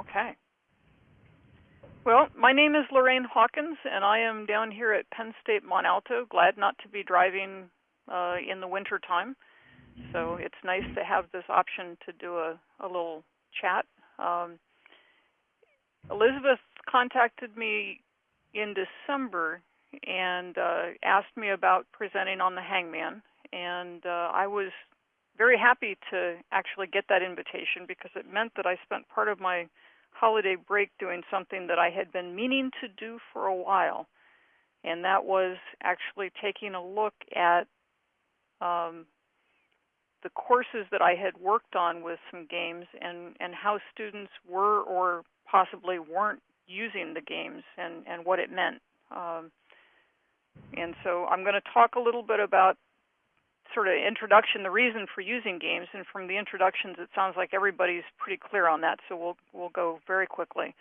Okay. Well, my name is Lorraine Hawkins, and I am down here at Penn State Mont Alto. Glad not to be driving uh, in the winter time. So it's nice to have this option to do a, a little chat. Um, Elizabeth contacted me in December and uh, asked me about presenting on the Hangman, and uh, I was very happy to actually get that invitation because it meant that I spent part of my holiday break doing something that I had been meaning to do for a while, and that was actually taking a look at um, the courses that I had worked on with some games and, and how students were or possibly weren't using the games and, and what it meant. Um, and so I'm going to talk a little bit about sort of introduction, the reason for using games, and from the introductions, it sounds like everybody's pretty clear on that. So we'll we'll go very quickly,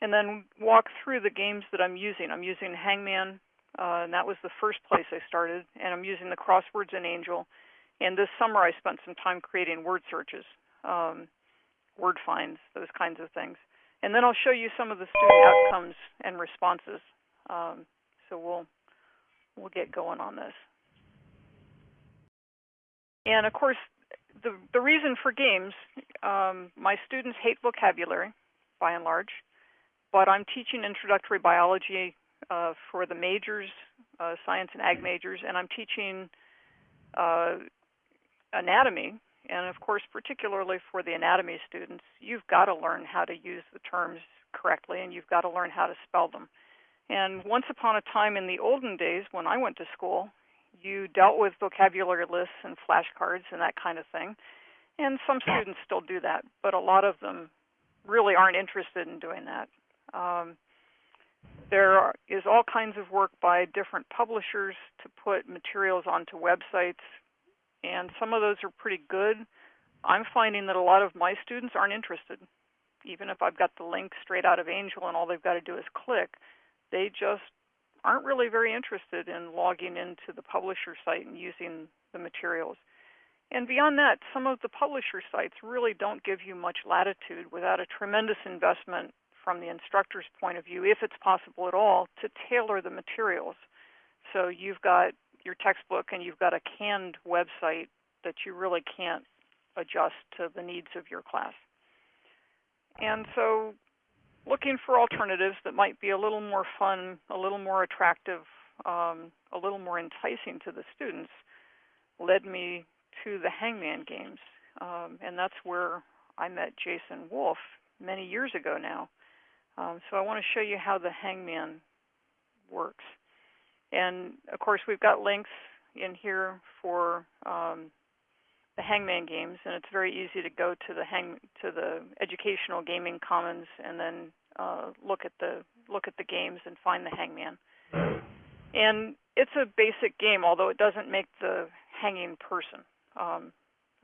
and then walk through the games that I'm using. I'm using Hangman, uh, and that was the first place I started, and I'm using the Crosswords and Angel. And this summer, I spent some time creating word searches, um, word finds, those kinds of things. And then I'll show you some of the student outcomes and responses. Um, so we'll we'll get going on this. And of course, the, the reason for games, um, my students hate vocabulary, by and large, but I'm teaching introductory biology uh, for the majors, uh, science and ag majors, and I'm teaching uh, anatomy. And of course, particularly for the anatomy students, you've got to learn how to use the terms correctly, and you've got to learn how to spell them. And once upon a time in the olden days when I went to school, you dealt with vocabulary lists and flashcards and that kind of thing. And some students still do that, but a lot of them really aren't interested in doing that. Um, there is all kinds of work by different publishers to put materials onto websites, and some of those are pretty good. I'm finding that a lot of my students aren't interested. Even if I've got the link straight out of Angel and all they've got to do is click, they just aren't really very interested in logging into the publisher site and using the materials. And beyond that, some of the publisher sites really don't give you much latitude without a tremendous investment from the instructor's point of view, if it's possible at all, to tailor the materials. So you've got your textbook and you've got a canned website that you really can't adjust to the needs of your class. And so looking for alternatives that might be a little more fun, a little more attractive, um, a little more enticing to the students led me to the Hangman games. Um, and that's where I met Jason Wolf many years ago now. Um, so I want to show you how the Hangman works. And of course, we've got links in here for um, the Hangman games, and it's very easy to go to the hang to the Educational Gaming Commons and then uh, look at the look at the games and find the Hangman. And it's a basic game, although it doesn't make the hanging person. Um,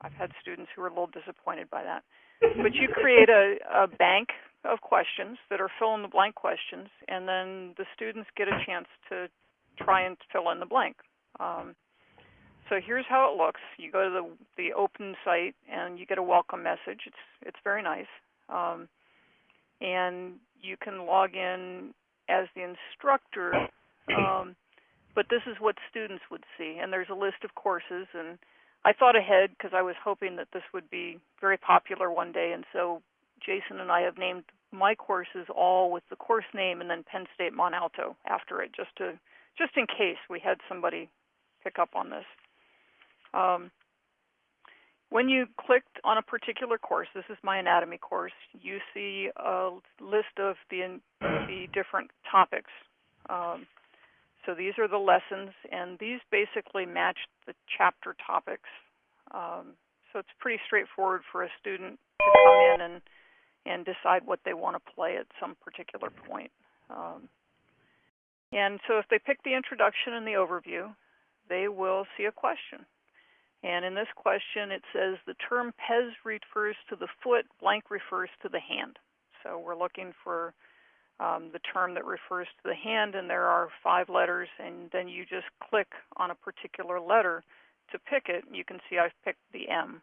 I've had students who are a little disappointed by that. But you create a, a bank of questions that are fill in the blank questions, and then the students get a chance to try and fill in the blank. Um, so here's how it looks. You go to the, the open site and you get a welcome message. It's, it's very nice. Um, and you can log in as the instructor, um, but this is what students would see. And there's a list of courses, and I thought ahead because I was hoping that this would be very popular one day, and so Jason and I have named my courses all with the course name and then Penn State Mont Alto after it, just to just in case we had somebody pick up on this. Um, when you clicked on a particular course, this is my anatomy course, you see a list of the, the different topics. Um, so these are the lessons, and these basically match the chapter topics. Um, so it's pretty straightforward for a student to come in and, and decide what they want to play at some particular point. Um, and so if they pick the introduction and the overview, they will see a question. And in this question, it says the term pes refers to the foot, blank refers to the hand. So we're looking for um, the term that refers to the hand, and there are five letters, and then you just click on a particular letter to pick it. You can see I've picked the M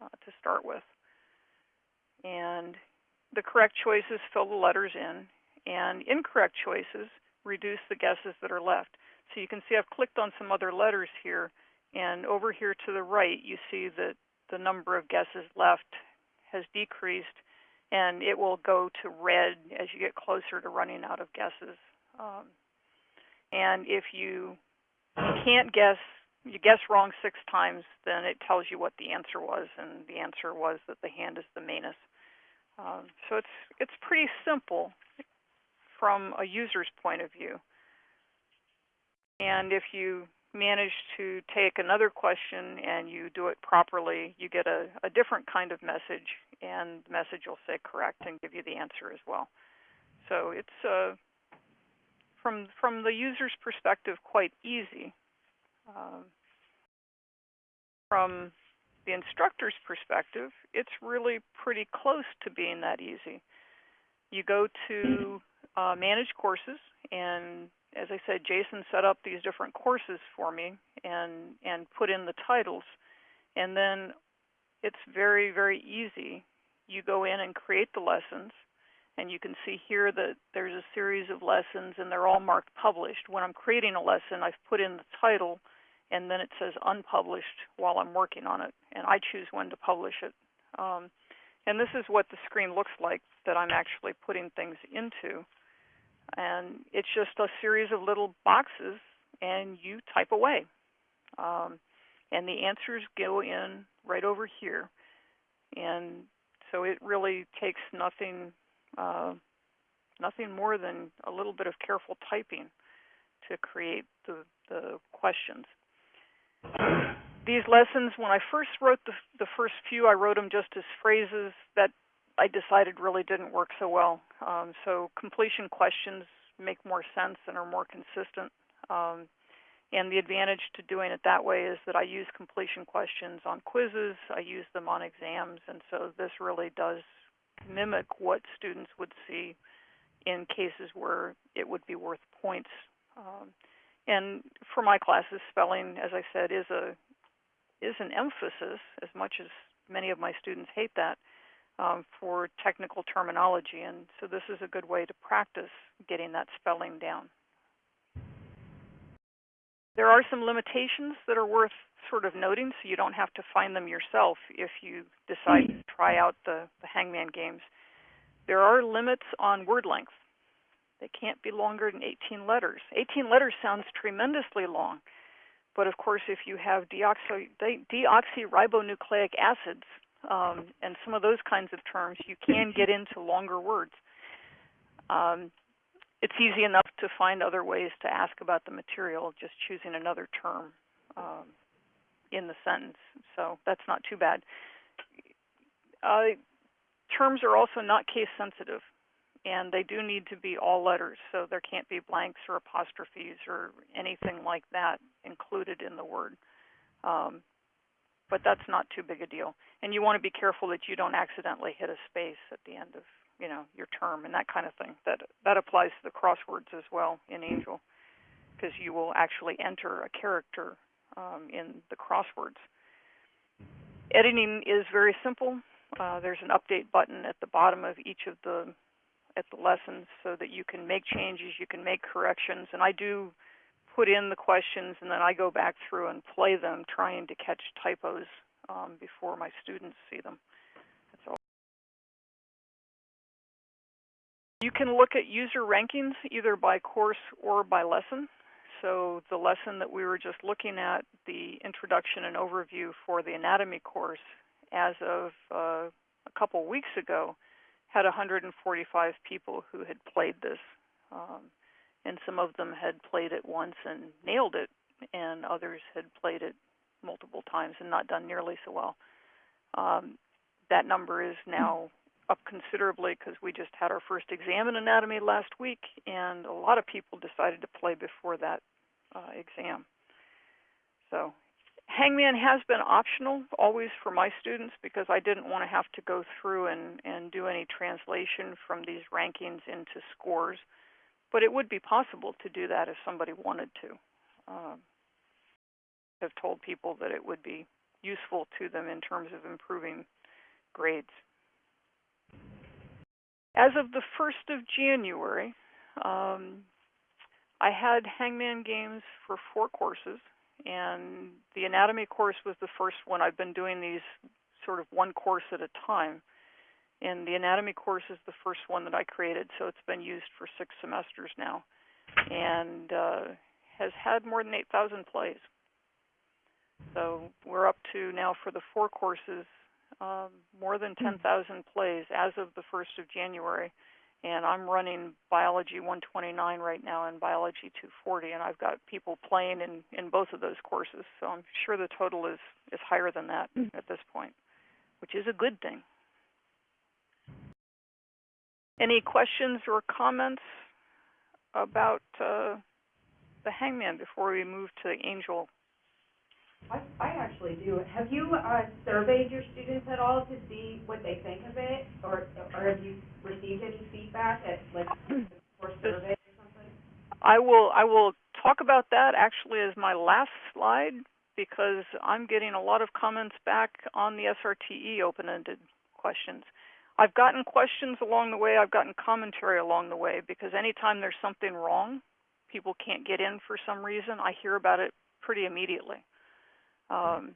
uh, to start with. And the correct choices fill the letters in, and incorrect choices reduce the guesses that are left. So you can see I've clicked on some other letters here, and over here to the right, you see that the number of guesses left has decreased, and it will go to red as you get closer to running out of guesses. Um, and if you can't guess, you guess wrong six times, then it tells you what the answer was, and the answer was that the hand is the Manus. Um, so it's it's pretty simple from a user's point of view. And if you manage to take another question and you do it properly, you get a, a different kind of message, and the message will say correct and give you the answer as well. So it's uh, from from the user's perspective quite easy. Um, from the instructor's perspective, it's really pretty close to being that easy. You go to uh, manage courses, and as I said, Jason set up these different courses for me and and put in the titles, and then it's very very easy. You go in and create the lessons, and you can see here that there's a series of lessons, and they're all marked published. When I'm creating a lesson, I've put in the title and then it says unpublished while I'm working on it, and I choose when to publish it. Um, and this is what the screen looks like that I'm actually putting things into. And it's just a series of little boxes, and you type away. Um, and the answers go in right over here. And so it really takes nothing, uh, nothing more than a little bit of careful typing to create the, the questions. These lessons, when I first wrote the, the first few, I wrote them just as phrases that I decided really didn't work so well. Um, so completion questions make more sense and are more consistent. Um, and the advantage to doing it that way is that I use completion questions on quizzes, I use them on exams, and so this really does mimic what students would see in cases where it would be worth points. Um, and for my classes, spelling, as I said, is a is an emphasis, as much as many of my students hate that, um, for technical terminology. And so this is a good way to practice getting that spelling down. There are some limitations that are worth sort of noting, so you don't have to find them yourself if you decide to try out the, the hangman games. There are limits on word length. They can't be longer than 18 letters. 18 letters sounds tremendously long, but of course, if you have deoxy, deoxyribonucleic acids um, and some of those kinds of terms, you can get into longer words. Um, it's easy enough to find other ways to ask about the material, just choosing another term um, in the sentence. So that's not too bad. Uh, terms are also not case sensitive and they do need to be all letters, so there can't be blanks or apostrophes or anything like that included in the word. Um, but that's not too big a deal. And you want to be careful that you don't accidentally hit a space at the end of you know your term and that kind of thing. That that applies to the crosswords as well in Angel, because you will actually enter a character um, in the crosswords. Editing is very simple. Uh, there's an update button at the bottom of each of the at the lessons so that you can make changes, you can make corrections, and I do put in the questions and then I go back through and play them trying to catch typos um, before my students see them. You can look at user rankings either by course or by lesson. So the lesson that we were just looking at, the introduction and overview for the anatomy course, as of uh, a couple weeks ago, had 145 people who had played this, um, and some of them had played it once and nailed it, and others had played it multiple times and not done nearly so well. Um, that number is now up considerably because we just had our first exam in anatomy last week, and a lot of people decided to play before that uh, exam. So Hangman has been optional always for my students because I didn't want to have to go through and, and do any translation from these rankings into scores. But it would be possible to do that if somebody wanted to. Um, I've told people that it would be useful to them in terms of improving grades. as of the 1st of January, um, I had hangman games for four courses, and the anatomy course was the first one. I've been doing these sort of one course at a time. And the anatomy course is the first one that I created, so it's been used for six semesters now, and uh, has had more than 8,000 plays. So we're up to now for the four courses, um, more than 10,000 plays as of the 1st of January. And I'm running Biology 129 right now and Biology 240, and I've got people playing in, in both of those courses. So I'm sure the total is, is higher than that at this point, which is a good thing. Any questions or comments about uh, the hangman before we move to the angel? I, I actually do. Have you, uh, surveyed your students at all to see what they think of it? Or, or have you received any feedback at, like, or survey or something? I will I will talk about that actually as my last slide because I'm getting a lot of comments back on the SRTE open-ended questions. I've gotten questions along the way, I've gotten commentary along the way because anytime there's something wrong, people can't get in for some reason, I hear about it pretty immediately. Um,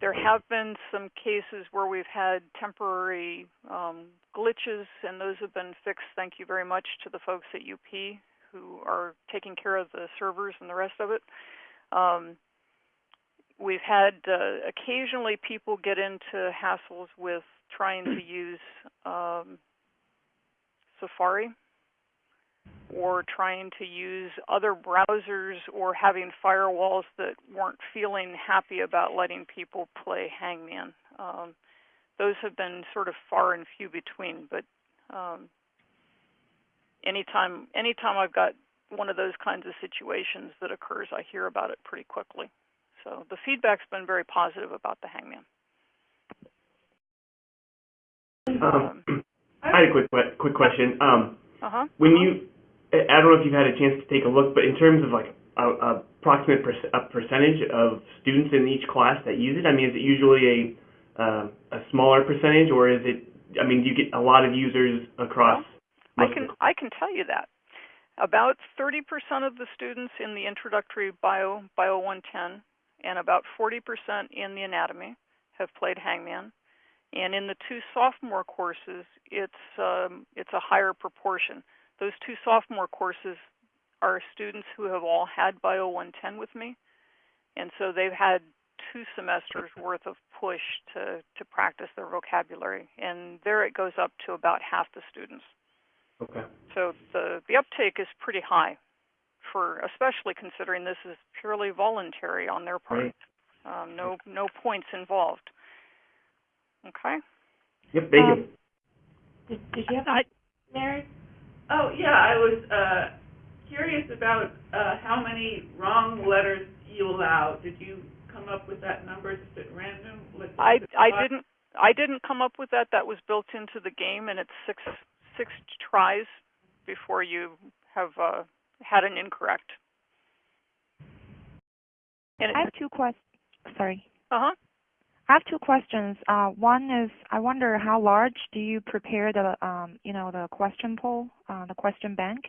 there have been some cases where we've had temporary um, glitches, and those have been fixed. Thank you very much to the folks at UP who are taking care of the servers and the rest of it. Um, we've had uh, occasionally people get into hassles with trying to use um, Safari or trying to use other browsers or having firewalls that weren't feeling happy about letting people play Hangman. Um, those have been sort of far and few between, but um, anytime anytime I've got one of those kinds of situations that occurs, I hear about it pretty quickly. So the feedback's been very positive about the Hangman. Um, I had a quick quick question. Um, Uh huh. when you, I I don't know if you've had a chance to take a look, but in terms of like a, a approximate per- a percentage of students in each class that use it, I mean, is it usually a uh, a smaller percentage, or is it? I mean, do you get a lot of users across? I can I can tell you that about 30% of the students in the introductory bio bio 110 and about 40% in the anatomy have played Hangman, and in the two sophomore courses, it's um, it's a higher proportion. Those two sophomore courses are students who have all had bio 110 with me, and so they've had two semesters worth of push to to practice their vocabulary, and there it goes up to about half the students. Okay. So the the uptake is pretty high, for especially considering this is purely voluntary on their part. Right. Um, no no points involved. Okay. Yep. Thank Um, you. Did, did you have, I, Mary? oh, yeah, I was, uh, curious about, uh, how many wrong letters you allow. Did you come up with that number just at random? Like, I it I five? didn't I didn't come up with that. That was built into the game, and it's six six tries before you have uh, had an incorrect. And I have two questions. Sorry. uh huh. I have two questions. Uh, one is, I wonder how large do you prepare the, um, you know, the question pool, uh, the question bank,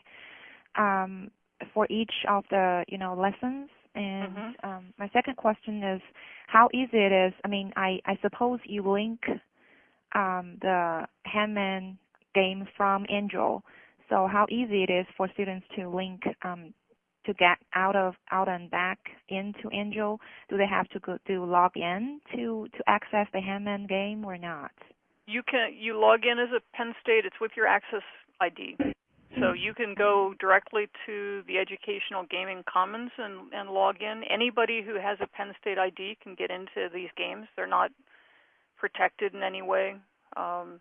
um, for each of the, you know, lessons? And Mhm. um, my second question is, how easy it is. I mean, I, I suppose you link um, the Handman game from Angel. So how easy it is for students to link um, to get out of out and back into Angel? Do they have to go log in to to access the Handman game or not? You can you log in as a Penn State. It's with your Access ID, so you can go directly to the Educational Gaming Commons and and log in. Anybody who has a Penn State ID can get into these games. They're not protected in any way. Um,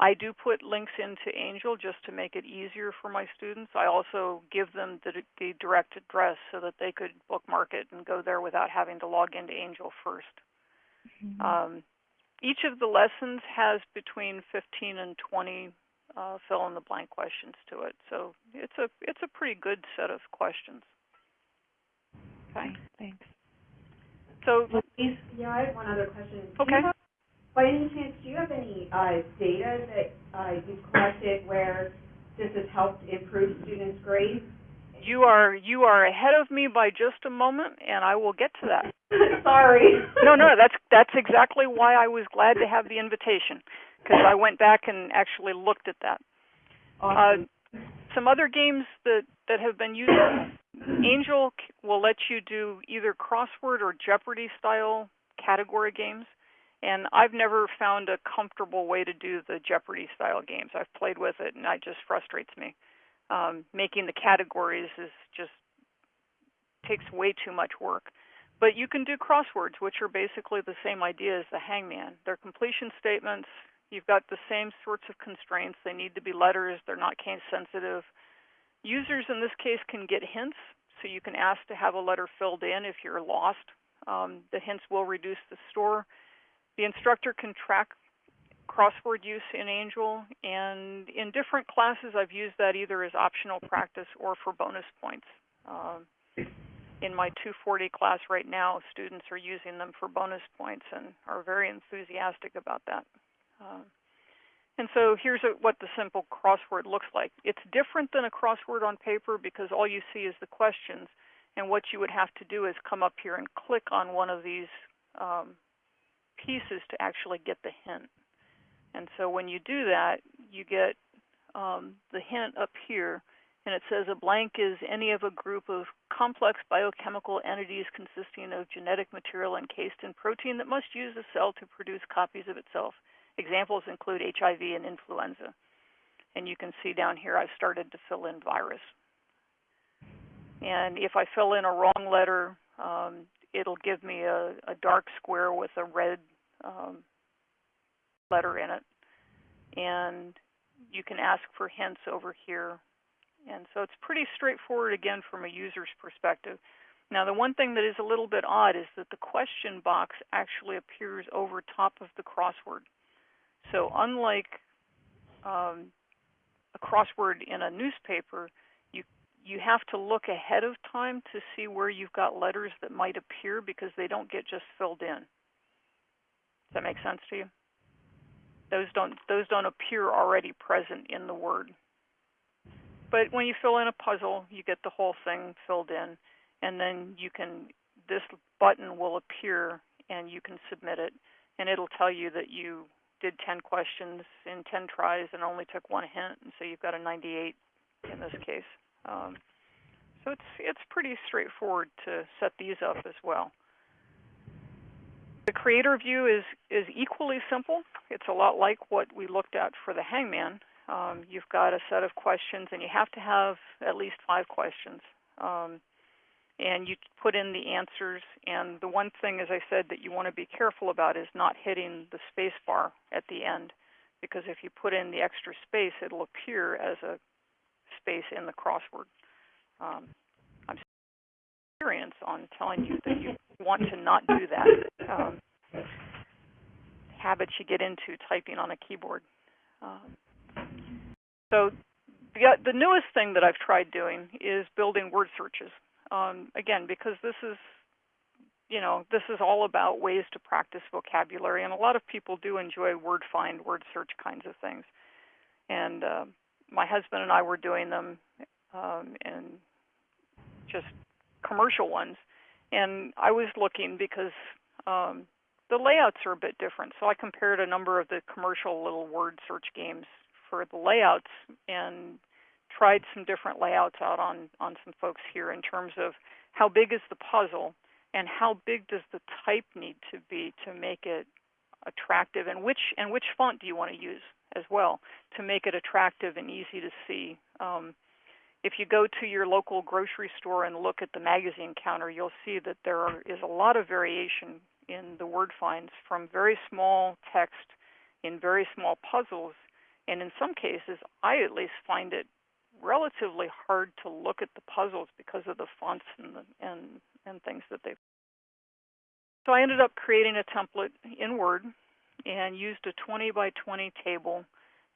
I do put links into Angel just to make it easier for my students. I also give them the, the direct address so that they could bookmark it and go there without having to log into Angel 1st Mhm. um, each of the lessons has between 15 and 20 uh, fill in the blank questions to it. So it's a it's a pretty good set of questions. Okay. Thanks. So Louise? Yeah, I have one other question. Do you Okay. By any chance, do you have any, uh, data that, uh, you've collected where this has helped improve students' grades? You are you are ahead of me by just a moment, and I will get to that. Sorry. No, no, that's that's exactly why I was glad to have the invitation because I went back and actually looked at that. Awesome. Some other games that that have been used, Angel will let you do either crossword or Jeopardy style category games, and I've never found a comfortable way to do the Jeopardy style games. I've played with it, and it just frustrates me. Um, making the categories is just takes way too much work. But you can do crosswords, which are basically the same idea as the hangman. They're completion statements. You've got the same sorts of constraints. They need to be letters. They're not case sensitive. Users in this case can get hints, so you can ask to have a letter filled in if you're lost. Um, the hints will reduce the store. The instructor can track crossword use in Angel, and in different classes, I've used that either as optional practice or for bonus points. Um, in my 240 class right now, students are using them for bonus points and are very enthusiastic about that. Um, and so here's a, what the simple crossword looks like. It's different than a crossword on paper because all you see is the questions, and what you would have to do is come up here and click on one of these um, pieces to actually get the hint. And so when you do that, you get um, the hint up here, and it says a blank is any of a group of complex biochemical entities consisting of genetic material encased in protein that must use a cell to produce copies of itself. Examples include HIV and influenza. And you can see down here I've started to fill in virus. And if I fill in a wrong letter, um, it'll give me a, a dark square with a red um, letter in it. And you can ask for hints over here. And so it's pretty straightforward again from a user's perspective. Now, the one thing that is a little bit odd is that the question box actually appears over top of the crossword. So unlike um, a crossword in a newspaper, you have to look ahead of time to see where you've got letters that might appear because they don't get just filled in. Does that make sense to you? Those don't those don't appear already present in the word. But when you fill in a puzzle, you get the whole thing filled in, and then you can this button will appear and you can submit it, and it'll tell you that you did 10 questions in 10 tries and only took one hint, and so you've got a 98 in this case. Um, so it's it's pretty straightforward to set these up as well. The creator view is is equally simple. It's a lot like what we looked at for the hangman. Um, you've got a set of questions, and you have to have at least five questions. Um, and you put in the answers. And the one thing, as I said, that you want to be careful about is not hitting the space bar at the end, because if you put in the extra space, it'll appear as a space in the crossword. Um, I'm experience on telling you that you want to not do that. Um, habits you get into typing on a keyboard. Um, so the, the newest thing that I've tried doing is building word searches um, again, because this is, you know, this is all about ways to practice vocabulary, and a lot of people do enjoy word find, word search kinds of things. And uh, my husband and I were doing them, um, and just commercial ones. And I was looking because um, the layouts are a bit different. So I compared a number of the commercial little word search games for the layouts and tried some different layouts out on on some folks here in terms of how big is the puzzle and how big does the type need to be to make it attractive and which and which font do you want to use as well to make it attractive and easy to see um, if you go to your local grocery store and look at the magazine counter you'll see that there are, is a lot of variation in the word finds from very small text in very small puzzles and in some cases i at least find it relatively hard to look at the puzzles because of the fonts and the, and and things that they've. So I ended up creating a template in Word and used a 20 by 20 table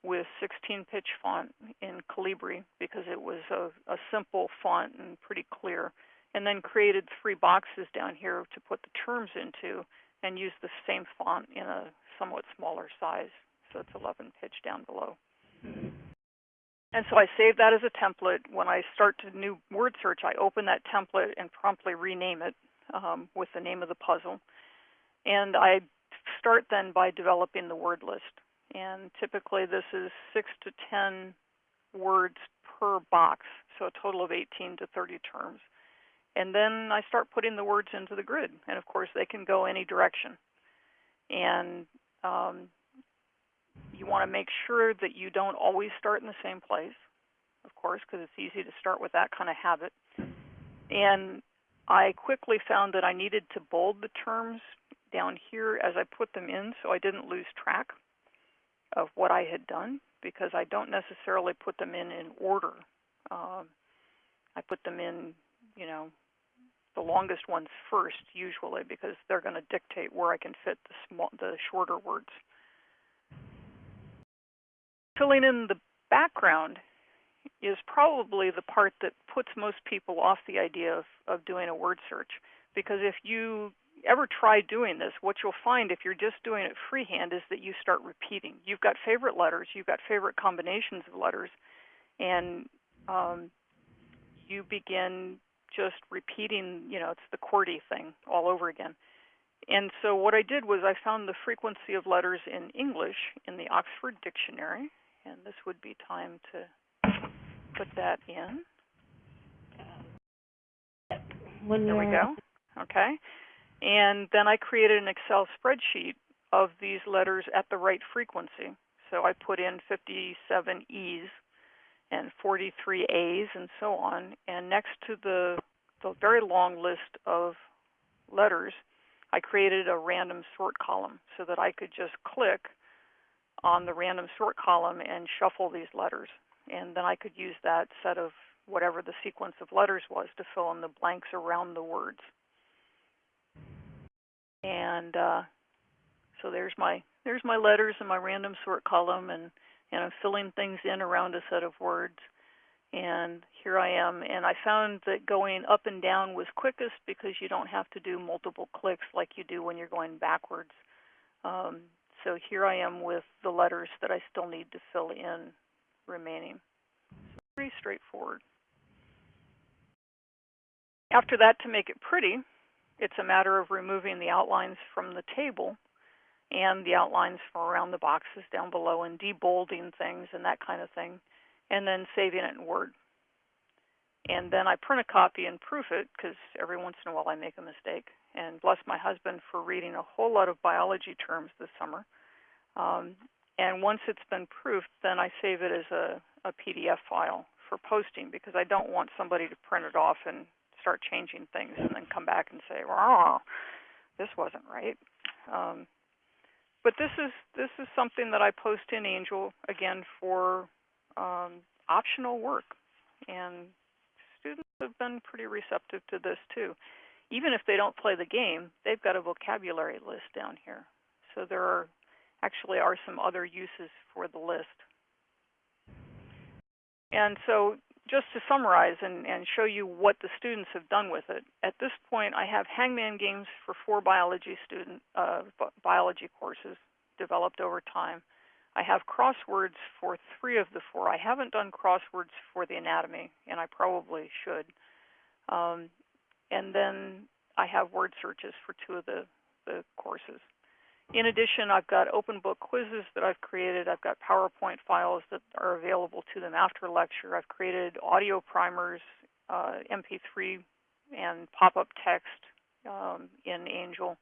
with 16 pitch font in Calibri because it was a, a simple font and pretty clear. And then created three boxes down here to put the terms into and use the same font in a somewhat smaller size. So it's 11 pitch down below. And so I save that as a template. When I start a new word search, I open that template and promptly rename it um, with the name of the puzzle. And I start then by developing the word list. And typically this is six to 10 words per box, so a total of 18 to 30 terms. And then I start putting the words into the grid. And of course, they can go any direction. And um, you want to make sure that you don't always start in the same place, of course, because it's easy to start with that kind of habit. And I quickly found that I needed to bold the terms down here as I put them in so I didn't lose track of what I had done because I don't necessarily put them in in order. Um, I put them in, you know, the longest ones first usually because they're going to dictate where I can fit the small, the shorter words. Filling in the background is probably the part that puts most people off the idea of, of doing a word search because if you ever try doing this, what you'll find if you're just doing it freehand is that you start repeating. You've got favorite letters, you've got favorite combinations of letters, and um, you begin just repeating, you know, it's the QWERTY thing all over again. And so what I did was I found the frequency of letters in English in the Oxford Dictionary, and this would be time to put that in. When There we go. Okay. And then I created an Excel spreadsheet of these letters at the right frequency. So I put in 57 E's and 43 A's and so on. And next to the, the very long list of letters, I created a random sort column so that I could just click on the random sort column and shuffle these letters. And then I could use that set of whatever the sequence of letters was to fill in the blanks around the words. And uh, so there's my there's my letters in my random sort column, and and I'm filling things in around a set of words. And here I am, and I found that going up and down was quickest because you don't have to do multiple clicks like you do when you're going backwards. Um, so here I am with the letters that I still need to fill in remaining. So pretty straightforward. After that, to make it pretty, it's a matter of removing the outlines from the table and the outlines from around the boxes down below and debolding things and that kind of thing, and then saving it in Word. And then I print a copy and proof it because every once in a while I make a mistake. And bless my husband for reading a whole lot of biology terms this summer. Um, and once it's been proofed, then I save it as a, a PDF file for posting because I don't want somebody to print it off and start changing things and then come back and say, "Oh, this wasn't right." Um, but this is this is something that I post in Angel again for um, optional work, and students have been pretty receptive to this too. Even if they don't play the game, they've got a vocabulary list down here. So there are actually are some other uses for the list. And so just to summarize and, and show you what the students have done with it, at this point I have hangman games for four biology student uh, biology courses developed over time. I have crosswords for three of the four. I haven't done crosswords for the anatomy, and I probably should. Um, and then I have word searches for two of the, the courses. In addition, I've got open book quizzes that I've created. I've got PowerPoint files that are available to them after lecture. I've created audio primers, uh, MP3, and pop-up text um, in Angel.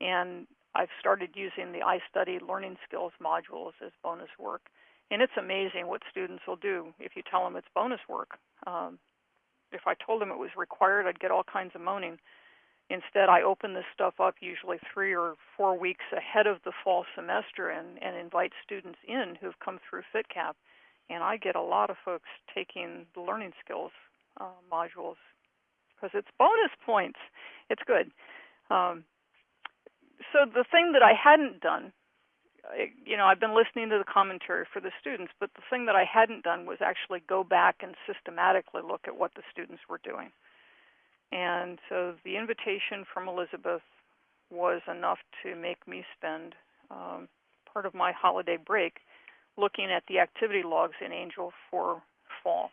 And I've started using the iStudy learning skills modules as bonus work. And it's amazing what students will do if you tell them it's bonus work. Um, if I told them it was required, I'd get all kinds of moaning. Instead, I open this stuff up usually three or four weeks ahead of the fall semester and, and invite students in who've come through FTCAP. And I get a lot of folks taking the learning skills uh, modules because it's bonus points. It's good. Um, so the thing that I hadn't done, you know, I've been listening to the commentary for the students, but the thing that I hadn't done was actually go back and systematically look at what the students were doing. And so the invitation from Elizabeth was enough to make me spend um, part of my holiday break looking at the activity logs in Angel for fall.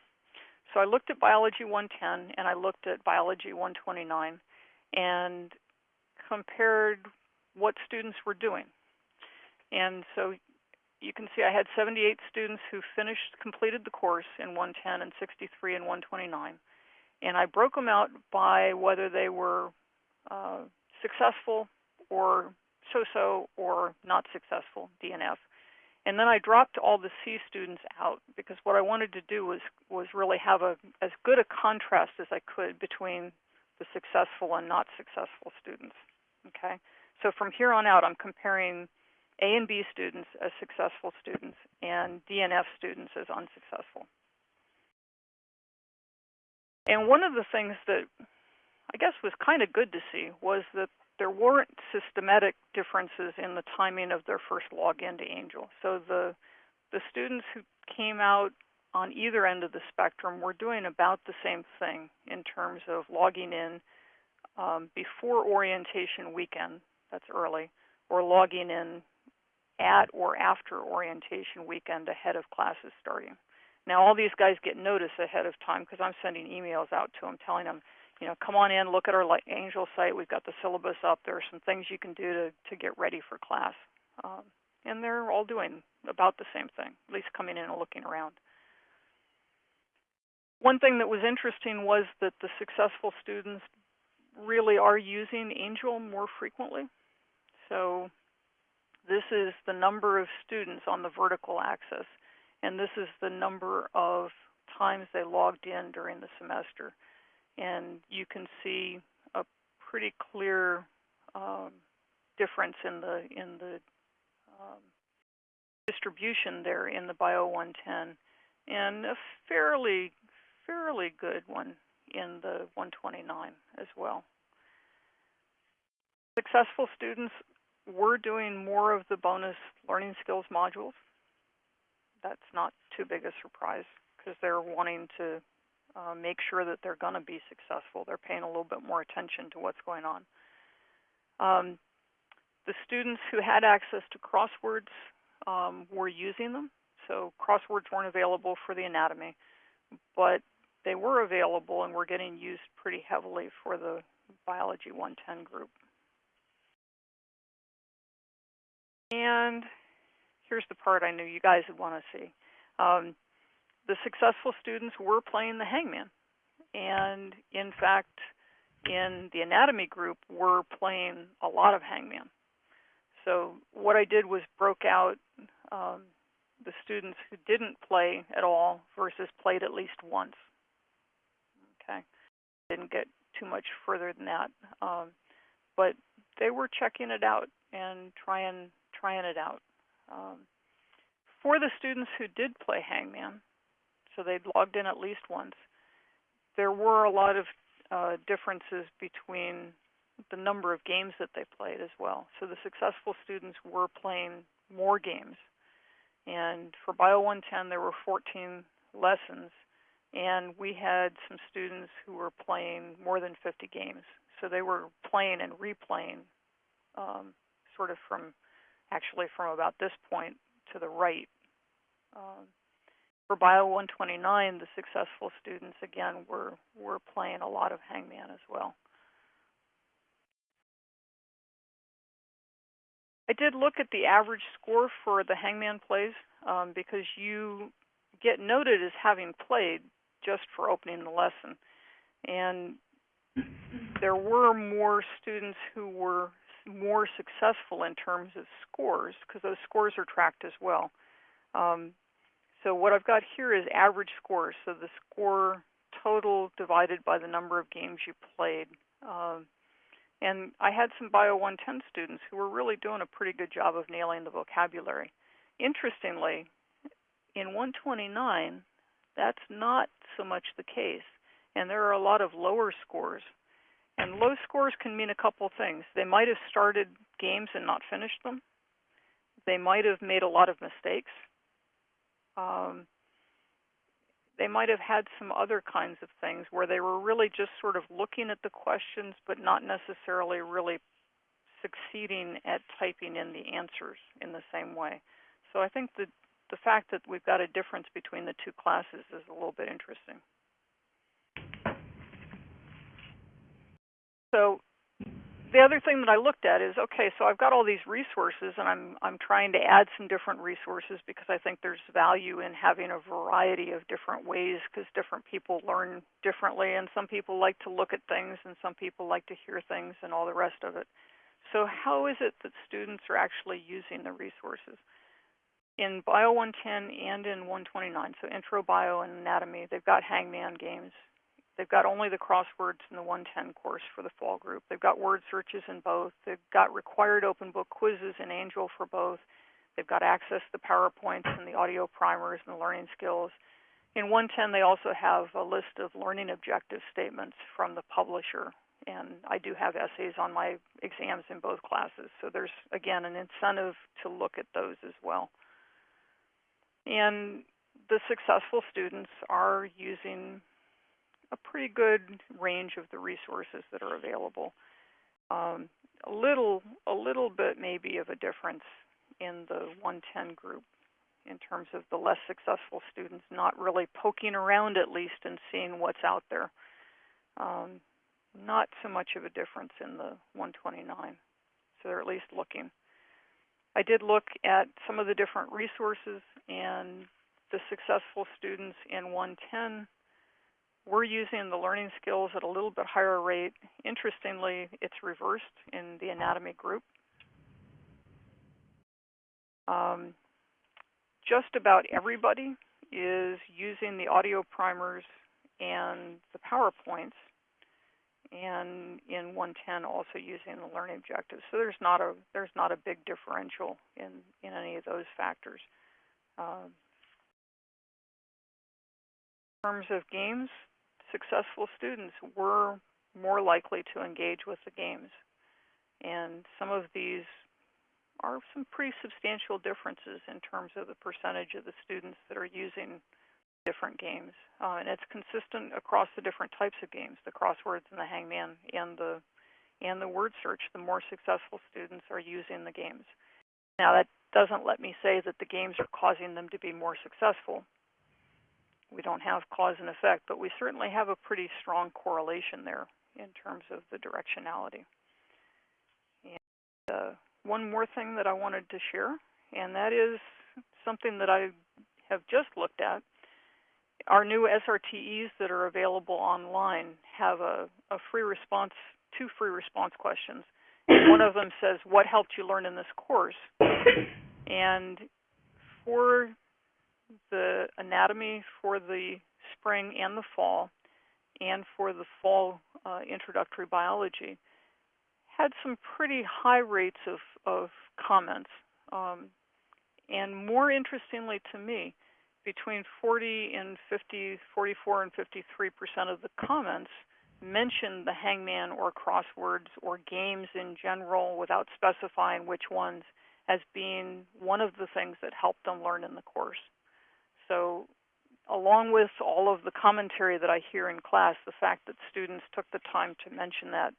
So I looked at Biology 110 and I looked at Biology 129 and compared what students were doing. And so you can see I had 78 students who finished, completed the course in 110 and 63 in 129. And I broke them out by whether they were uh, successful or so-so or not successful, DNF. And then I dropped all the C students out because what I wanted to do was was really have a as good a contrast as I could between the successful and not successful students. Okay, so from here on out, I'm comparing A and B students as successful students and DNF students as unsuccessful. And one of the things that I guess was kind of good to see was that there weren't systematic differences in the timing of their first login to Angel. So the the students who came out on either end of the spectrum were doing about the same thing in terms of logging in um, before orientation weekend, that's early, or logging in at or after orientation weekend ahead of classes starting. Now, all these guys get notice ahead of time because I'm sending emails out to them telling them you know, come on in, look at our Angel site. We've got the syllabus up. There are some things you can do to, to get ready for class. Um, and they're all doing about the same thing, at least coming in and looking around. One thing that was interesting was that the successful students really are using Angel more frequently. So this is the number of students on the vertical axis, and this is the number of times they logged in during the semester and you can see a pretty clear um, difference in the in the um, distribution there in the Bio 110, and a fairly fairly good one in the 129 as well. Successful students were doing more of the bonus learning skills modules. That's not too big a surprise because they're wanting to uh, make sure that they're going to be successful. They're paying a little bit more attention to what's going on. Um, the students who had access to crosswords um, were using them. So crosswords weren't available for the anatomy, but they were available and were getting used pretty heavily for the biology 110 group. And here's the part I knew you guys would want to see. Um, the successful students were playing the hangman. And in fact, in the anatomy group, we're playing a lot of hangman. So what I did was broke out um, the students who didn't play at all versus played at least once. Okay, didn't get too much further than that, um, but they were checking it out and trying trying it out. Um, for the students who did play hangman, so they'd logged in at least once. There were a lot of uh, differences between the number of games that they played as well. So the successful students were playing more games. And for Bio 110, there were 14 lessons, and we had some students who were playing more than 50 games. So they were playing and replaying um, sort of from, actually from about this point to the right. Um, for Bio 129, the successful students again were were playing a lot of hangman as well. I did look at the average score for the hangman plays um, because you get noted as having played just for opening the lesson. And there were more students who were more successful in terms of scores because those scores are tracked as well. Um, so what I've got here is average scores. So the score total divided by the number of games you played. Um, and I had some Bio 110 students who were really doing a pretty good job of nailing the vocabulary. Interestingly, in 129, that's not so much the case. And there are a lot of lower scores. And low scores can mean a couple things. They might have started games and not finished them. They might have made a lot of mistakes um, they might have had some other kinds of things where they were really just sort of looking at the questions but not necessarily really succeeding at typing in the answers in the same way. So I think that the fact that we've got a difference between the two classes is a little bit interesting. So the other thing that I looked at is okay, so I've got all these resources and I'm I'm trying to add some different resources because I think there's value in having a variety of different ways because different people learn differently and some people like to look at things and some people like to hear things and all the rest of it. So how is it that students are actually using the resources? In Bio 110 and in 129, so Intro Bio and Anatomy, they've got Hangman games. They've got only the crosswords in the 110 course for the fall group. They've got word searches in both. They've got required open book quizzes in Angel for both. They've got access to PowerPoints and the audio primers and the learning skills. In 110, they also have a list of learning objective statements from the publisher. And I do have essays on my exams in both classes. So there's, again, an incentive to look at those as well. And the successful students are using a pretty good range of the resources that are available. Um, a little, a little bit maybe of a difference in the 110 group in terms of the less successful students not really poking around at least and seeing what's out there. Um, not so much of a difference in the 129, so they're at least looking. I did look at some of the different resources and the successful students in 110 we're using the learning skills at a little bit higher rate. Interestingly, it's reversed in the anatomy group. Um, just about everybody is using the audio primers and the PowerPoints, and in 110 also using the learning objectives. So there's not a there's not a big differential in in any of those factors. Um, in terms of games, successful students were more likely to engage with the games. And some of these are some pretty substantial differences in terms of the percentage of the students that are using different games. Uh, and it's consistent across the different types of games, the crosswords and the hangman and the and the word search, the more successful students are using the games. Now that doesn't let me say that the games are causing them to be more successful we don't have cause and effect, but we certainly have a pretty strong correlation there in terms of the directionality. And uh, one more thing that I wanted to share, and that is something that I have just looked at. Our new SRTEs that are available online have a, a free response, two free response questions. One of them says, what helped you learn in this course? And for the anatomy for the spring and the fall, and for the fall uh, introductory biology, had some pretty high rates of, of comments. Um, and more interestingly to me, between 40 and 50, 44 and 53 percent of the comments mentioned the hangman or crosswords or games in general without specifying which ones as being one of the things that helped them learn in the course. So along with all of the commentary that I hear in class, the fact that students took the time to mention that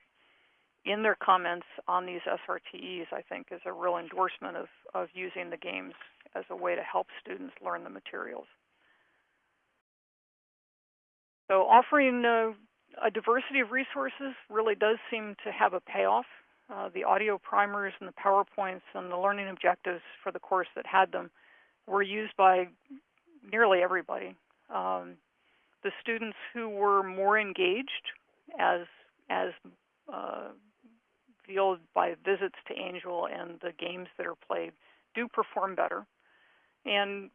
in their comments on these SRTEs, I think is a real endorsement of, of using the games as a way to help students learn the materials. So offering a, a diversity of resources really does seem to have a payoff. Uh, the audio primers and the PowerPoints and the learning objectives for the course that had them were used by nearly everybody. Um, the students who were more engaged, as as uh, revealed by visits to Angel and the games that are played, do perform better. And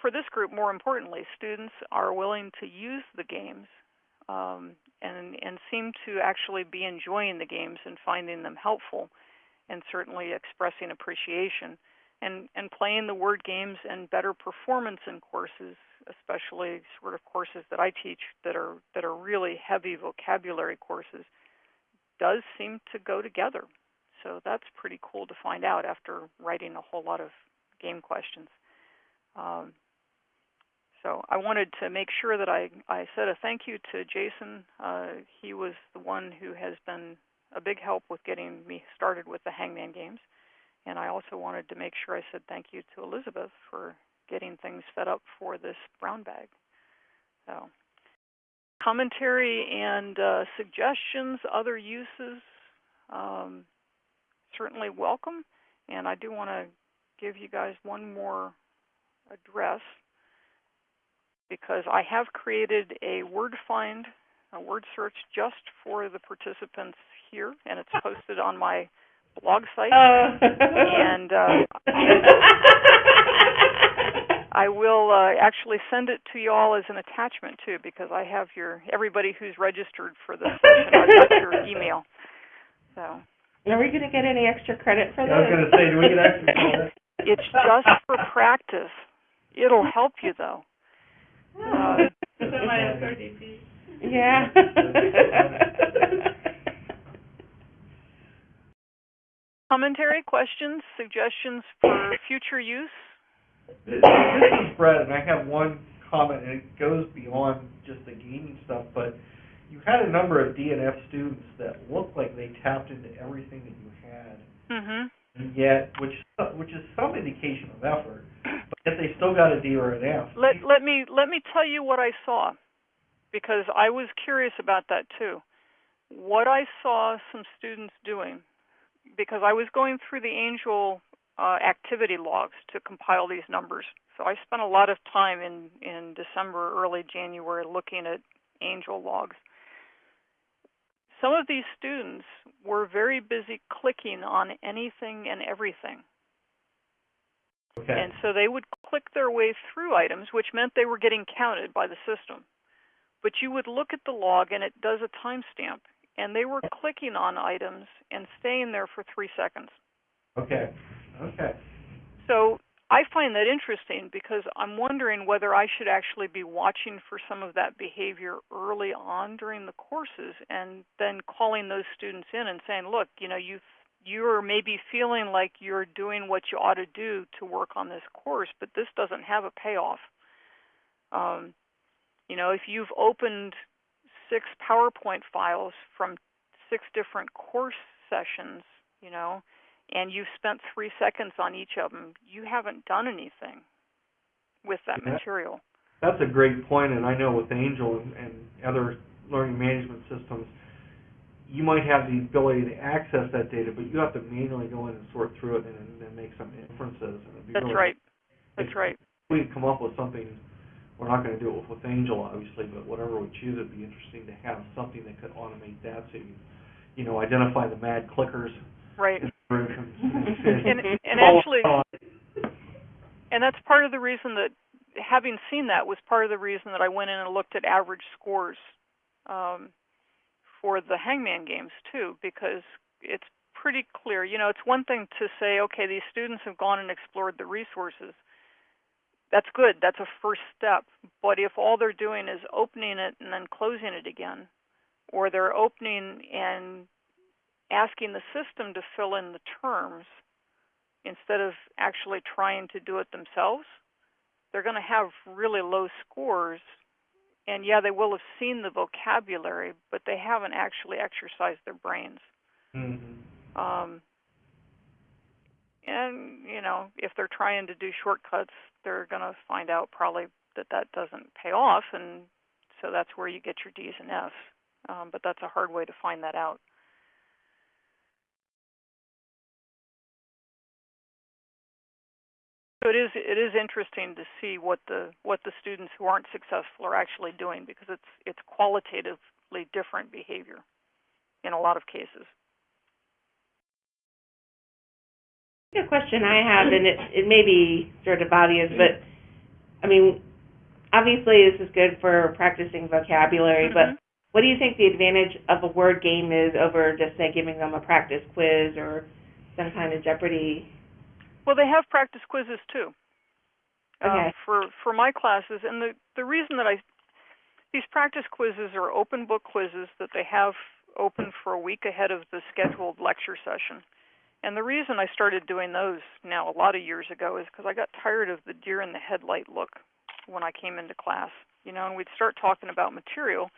for this group, more importantly, students are willing to use the games um, and and seem to actually be enjoying the games and finding them helpful, and certainly expressing appreciation and and playing the word games and better performance in courses, especially sort of courses that I teach that are that are really heavy vocabulary courses, does seem to go together. So that's pretty cool to find out after writing a whole lot of game questions. Um, so I wanted to make sure that I, I said a thank you to Jason. Uh, he was the one who has been a big help with getting me started with the Hangman games. And I also wanted to make sure I said thank you to Elizabeth for getting things set up for this brown bag. So, commentary and uh, suggestions, other uses, um, certainly welcome. And I do want to give you guys one more address because I have created a word find, a word search just for the participants here, and it's posted on my blog site. Oh. And, uh, I will uh, actually send it to you all as an attachment too, because I have your everybody who's registered for this session. I've got your email. So Are we gonna get any extra credit for Yeah, I was gonna say, do we get extra credit? it's just for practice. It'll help you though. Uh, This is my SRDP. Yeah. Commentary, questions, suggestions for future use. This is Brett, and I have one comment, and it goes beyond just the gaming stuff, but you had a number of DNF students that looked like they tapped into everything that you had, Mhm. and yet, which, which is some indication of effort, but yet they still got a D or an F. Let let me let me tell you what I saw because I was curious about that too. What I saw some students doing because I was going through the Angel uh, activity logs to compile these numbers. So I spent a lot of time in in December, early January looking at Angel logs. Some of these students were very busy clicking on anything and everything. Okay, And so they would click their way through items, which meant they were getting counted by the system. But you would look at the log and it does a timestamp, and they were clicking on items and staying there for three seconds. okay, okay. So I find that interesting because I'm wondering whether I should actually be watching for some of that behavior early on during the courses and then calling those students in and saying, look, you know, you you're maybe feeling like you're doing what you ought to do to work on this course, but this doesn't have a payoff. Um, you know, if you've opened six PowerPoint files from six different course sessions, you know, and you've spent three seconds on each of them, you haven't done anything with that Yeah. material. That's a great point, and I know with Angel and, and other learning management systems, you might have the ability to access that data, but you have to manually go in and sort through it and then make some inferences. and That's really- right. That's right. We can come up with something, we're not gonna do it with Angel, obviously, but whatever we choose, it'd be interesting to have something that could automate that, so you, you know, identify the mad clickers. Right. and- And and actually and that's part of the reason that having seen that was part of the reason that I went in and looked at average scores um, for the hangman games too, because it's pretty clear. You know, it's one thing to say, okay, these students have gone and explored the resources. That's good. That's a first step. But if all they're doing is opening it and then closing it again, or they're opening and asking the system to fill in the terms instead of actually trying to do it themselves, they're going to have really low scores. And yeah, they will have seen the vocabulary, but they haven't actually exercised their brains. Mhm. Um, and you know, if they're trying to do shortcuts, they're going to find out probably that that doesn't pay off, and so that's where you get your D's and F's. Um, but that's a hard way to find that out. So it is it is interesting to see what the what the students who aren't successful are actually doing because it's it's qualitatively different behavior in a lot of cases. The question I have, and it, it may be sort of obvious, but, I mean, obviously this is good for practicing vocabulary, Mhm. but what do you think the advantage of a word game is over just, say, giving them a practice quiz or some kind of Jeopardy? Well, they have practice quizzes too. Um, for for my classes, and the the reason that I these practice quizzes are open book quizzes that they have open for a week ahead of the scheduled lecture session. And the reason I started doing those now a lot of years ago is because I got tired of the deer in the headlight look when I came into class. You know, and we'd start talking about material,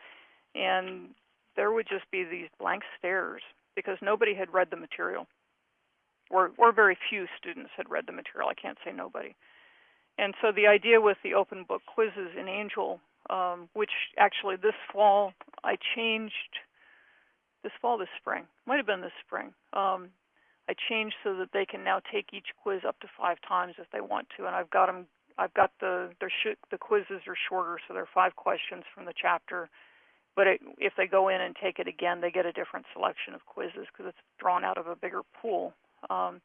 and there would just be these blank stares. because nobody had read the material, or or very few students had read the material. I can't say nobody. And so the idea with the open book quizzes in Angel, um, which actually this fall I changed, this fall, this spring, might have been this spring. Um, I changed so that they can now take each quiz up to five times if they want to, and I've got them. I've got the sh- the quizzes are shorter, so they're five questions from the chapter. But it, if they go in and take it again, they get a different selection of quizzes because it's drawn out of a bigger pool. Um,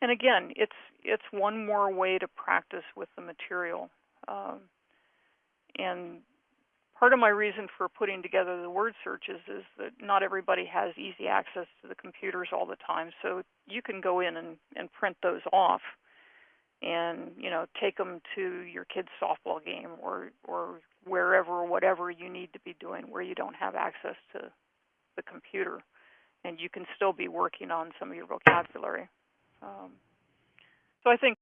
and again, it's it's one more way to practice with the material. Um, and part of my reason for putting together the word searches is that not everybody has easy access to the computers all the time. So you can go in and, and print those off and, you know, take them to your kid's softball game or, or wherever or whatever you need to be doing where you don't have access to the computer. And you can still be working on some of your vocabulary. Um, so I think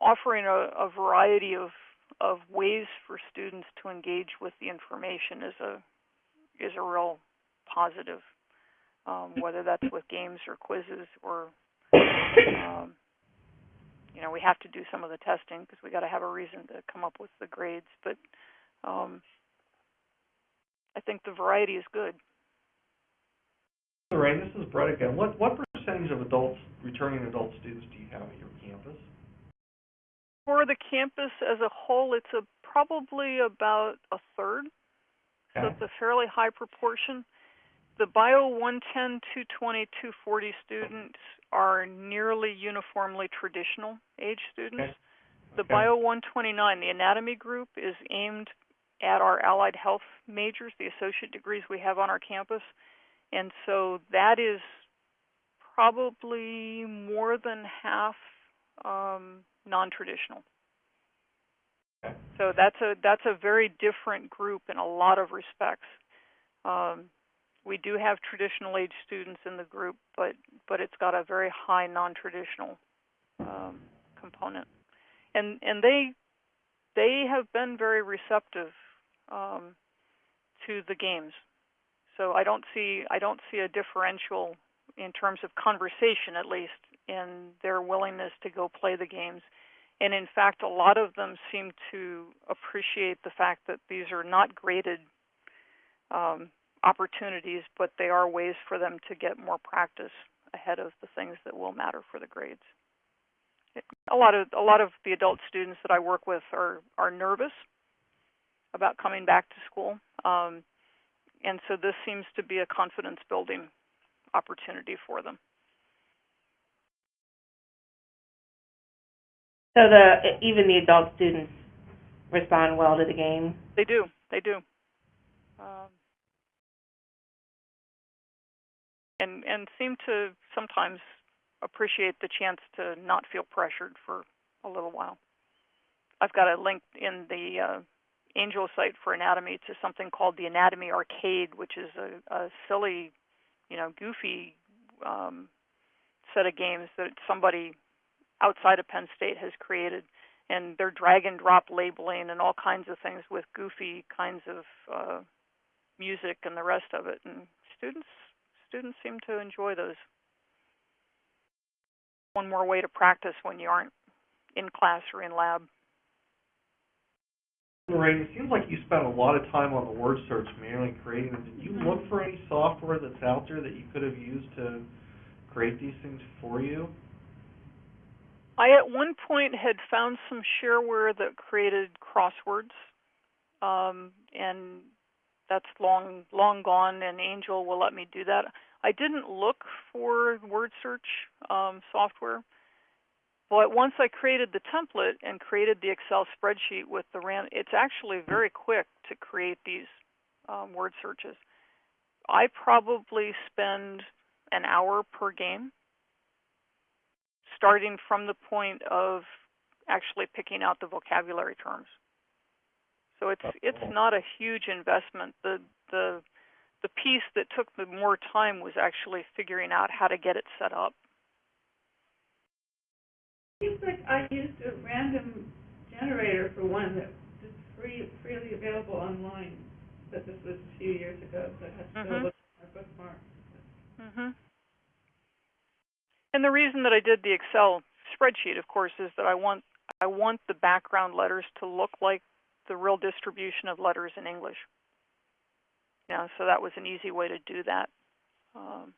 offering a, a variety of of ways for students to engage with the information is a is a real positive, um, whether that's with games or quizzes or um, you know we have to do some of the testing because we got to have a reason to come up with the grades. But um, I think the variety is good. Lorraine, this is Brett again. What, what percentage of adults, returning adult students do you have campus? For the campus as a whole, it's a probably about a third. So it's a fairly high proportion. The Bio 110, 220, 240 students are nearly uniformly traditional age students. Okay. The Okay. Bio 129, the anatomy group, is aimed at our allied health majors, the associate degrees we have on our campus. And so that is probably more than half um, non-traditional. Okay. So that's a that's a very different group in a lot of respects. Um, we do have traditional age students in the group, but but it's got a very high non-traditional um, component, and and they they have been very receptive um, to the games. So I don't see I don't see a differential in terms of conversation, at least, in their willingness to go play the games. And in fact, a lot of them seem to appreciate the fact that these are not graded um, opportunities, but they are ways for them to get more practice ahead of the things that will matter for the grades. A lot of a lot of the adult students that I work with are are nervous about coming back to school, um, and so this seems to be a confidence building opportunity for them. So the, even the adult students respond well to the game? They do. They do. Um, and and seem to sometimes appreciate the chance to not feel pressured for a little while. I've got a link in the uh, Angel site for anatomy to something called the Anatomy Arcade, which is a, a silly, you know, goofy um, set of games that somebody outside of Penn State has created and they're drag and drop labeling and all kinds of things with goofy kinds of uh, music and the rest of it. And students students seem to enjoy those. One more way to practice when you aren't in class or in lab. Lorraine, it seems like you spent a lot of time on the word search manually creating them. Did you look for any software that's out there that you could have used to create these things for you? I at one point had found some shareware that created crosswords, um, and that's long long gone. And Angel will let me do that. I didn't look for word search um, software, but once I created the template and created the Excel spreadsheet with the ran, it's actually very quick to create these um, word searches. I probably spend an hour per game starting from the point of actually picking out the vocabulary terms. So it's it's not a huge investment. The the the piece that took the more time was actually figuring out how to get it set up. Seems like I used a random generator for one that is free, freely available online, but this was a few years ago, so I had to go Mhm. look at my bookmark. hmm And the reason that I did the Excel spreadsheet, of course, is that I want I want the background letters to look like the real distribution of letters in English. Know, so that was an easy way to do that. Um,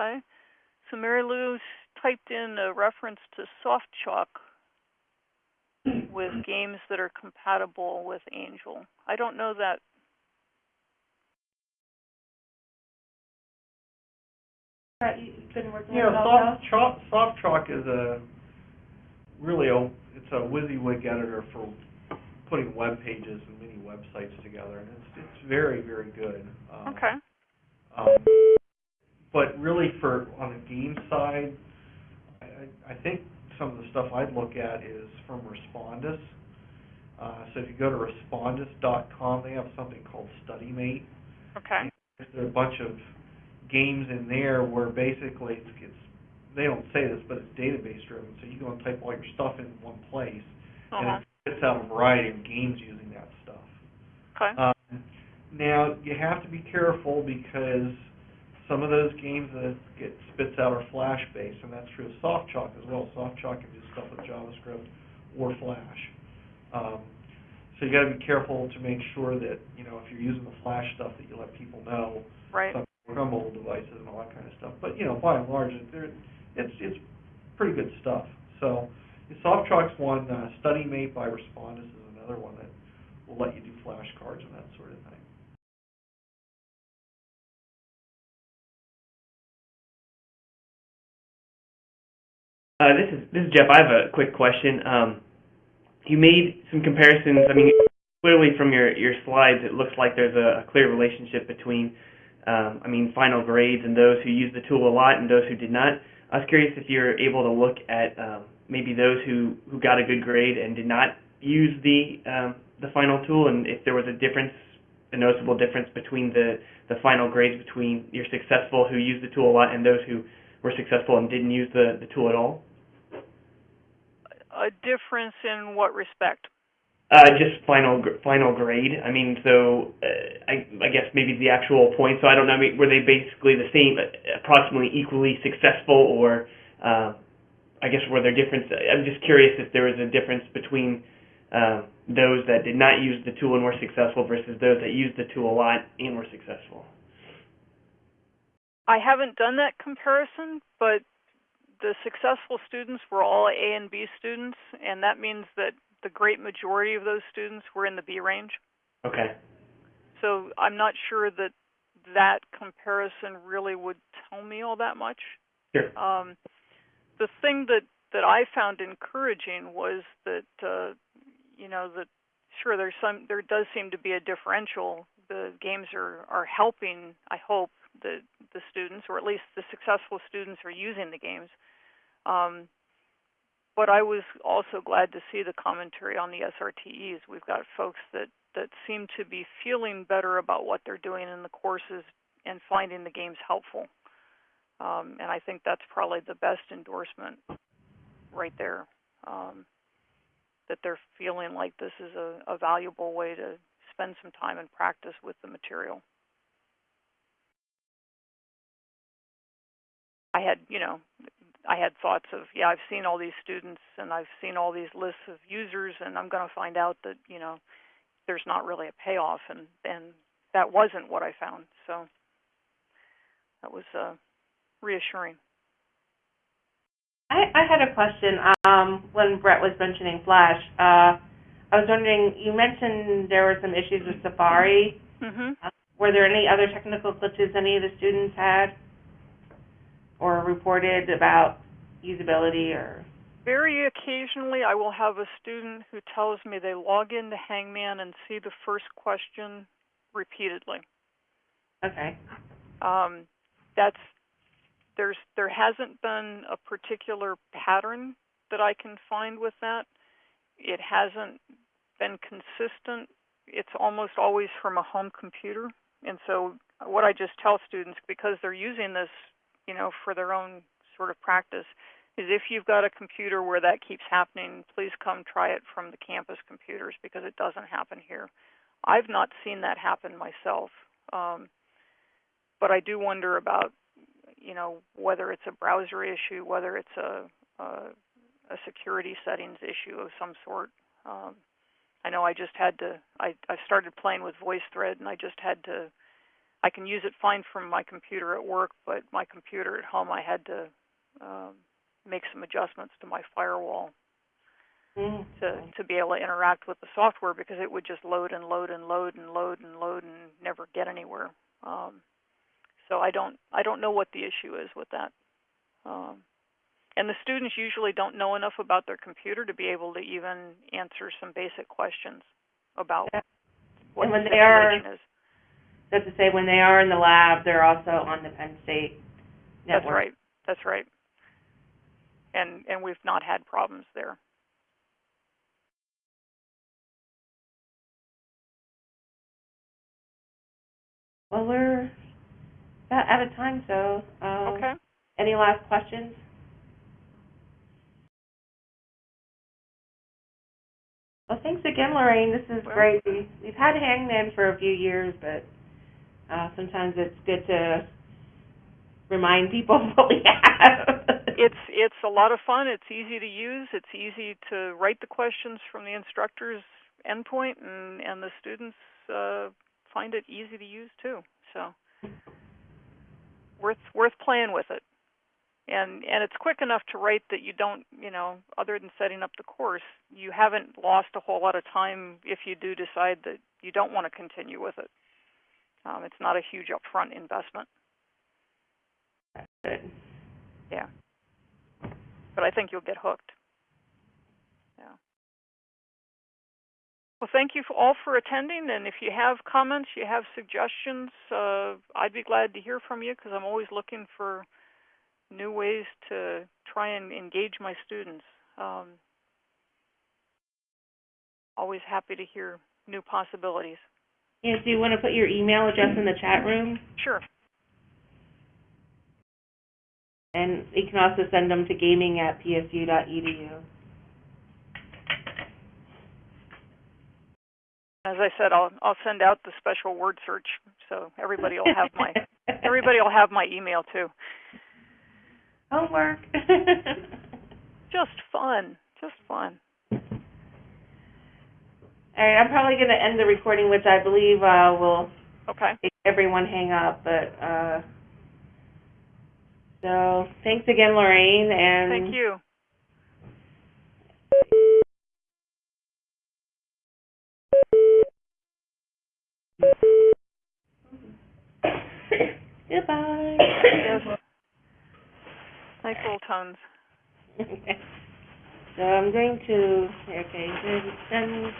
okay. So Mary Lou typed in a reference to Soft Chalk with games that are compatible with Angel. I don't know that Brett, you- you've been working Yeah, with it all soft chalk, SoftChalk is a, really a, it's a WYSIWYG editor for putting web pages and mini websites together, and it's, it's very, very good. Um, Okay. Um, but really for, on the game side, I, I I think some of the stuff I'd look at is from Respondus. Uh, so if you go to respondus.com, they have something called StudyMate. Okay. There's a bunch of games in there where basically it's, it's, they don't say this, but it's database driven, so you go and type all your stuff in one place, Uh-huh. and it spits out a variety of games using that stuff. Okay. Um, now, you have to be careful because some of those games that get spits out are Flash-based, and that's true of SoftChalk as well. SoftChalk can do stuff with JavaScript or Flash. Um, so you gotta be careful to make sure that, you know, if you're using the Flash stuff, that you let people know right. some work on mobile devices and all that kind of stuff. But, you know, by and large, it's, it's pretty good stuff. So, SoftChalk's one, uh, StudyMate by Respondus is another one that will let you do flashcards and that sort of thing. Uh, this is this is Jeff. I have a quick question. Um, you made some comparisons. I mean, clearly from your your slides, it looks like there's a, a clear relationship between, um, I mean, final grades and those who use the tool a lot and those who did not. I was curious if you're able to look at um, maybe those who who got a good grade and did not use the um, the final tool, and if there was a difference, a noticeable difference between the the final grades between your successful who used the tool a lot and those who were successful and didn't use the the tool at all. A difference in what respect? Uh, just final final grade. I mean, so uh, I, I guess maybe the actual points. So I don't know. I mean, were they basically the same, uh, approximately equally successful, or uh, I guess were there difference? I'm just curious if there was a difference between um, those that did not use the tool and were successful versus those that used the tool a lot and were successful. I haven't done that comparison, but the successful students were all A and B students, and that means that the great majority of those students were in the B range. Okay. So I'm not sure that that comparison really would tell me all that much. Sure. Um, the thing that that I found encouraging was that uh, you know that sure there's some there does seem to be a differential. The games are are helping. I hope the the students, or at least the successful students, are using the games. Um, but I was also glad to see the commentary on the SRTEs. We've got folks that that seem to be feeling better about what they're doing in the courses and finding the games helpful. Um, and I think that's probably the best endorsement right there. Um, that they're feeling like this is a, a valuable way to spend some time and practice with the material. I had, you know, I had thoughts of, yeah, I've seen all these students and I've seen all these lists of users, and I'm going to find out that, you know, there's not really a payoff, and and that wasn't what I found. So that was uh, reassuring. I, I had a question, um, when Brett was mentioning Flash. Uh, I was wondering, you mentioned there were some issues with Safari. hmm Uh, Were there any other technical glitches any of the students had? Or reported about usability or? Very occasionally, I will have a student who tells me they log into Hangman and see the first question repeatedly. Okay, Um, that's there's there hasn't been a particular pattern that I can find with that. It hasn't been consistent. It's almost always from a home computer, and so what I just tell students because they're using this, you know, for their own sort of practice, is if you've got a computer where that keeps happening, please come try it from the campus computers because it doesn't happen here. I've not seen that happen myself. Um, but I do wonder about, you know, whether it's a browser issue, whether it's a, a, a security settings issue of some sort. Um, I know I just had to, I, I started playing with VoiceThread and I just had to, I can use it fine from my computer at work, but my computer at home, I had to um, make some adjustments to my firewall Mm. to to be able to interact with the software because it would just load and load and load and load and load and never get anywhere. Um, so I don't I don't know what the issue is with that. Um, and the students usually don't know enough about their computer to be able to even answer some basic questions about Yeah. what And when the they are- is. That's to say, when they are in the lab, they're also on the Penn State network. That's right. That's right. And and we've not had problems there. Well, we're about out of time, so, um, Okay. any last questions? Well, thanks again, Lorraine. This is Well- great. We've had Hangman for a few years, but, uh, sometimes it's good to remind people what we have. It's it's a lot of fun. It's easy to use. It's easy to write the questions from the instructor's endpoint, and and the students uh, find it easy to use too. So worth worth playing with it. And and it's quick enough to write that you don't you know other than setting up the course, you haven't lost a whole lot of time if you do decide that you don't want to continue with it. Um, it's not a huge upfront investment. Good. Yeah. But I think you'll get hooked. Yeah. Well, thank you for all for attending, and if you have comments, you have suggestions, uh, I'd be glad to hear from you because I'm always looking for new ways to try and engage my students. Um, always happy to hear new possibilities. Yeah, do you want to put your email address in the chat room? Sure. And you can also send them to gaming at psu.edu. As I said, I'll I'll send out the special word search so everybody will have my everybody will have my email too. Homework. Just fun. Just fun. All right, I'm probably going to end the recording, which I believe uh, will Okay. make everyone hang up. But uh, so thanks again, Lorraine, and Thank you. Goodbye. Yes. Nice little tones. so I'm going to okay, then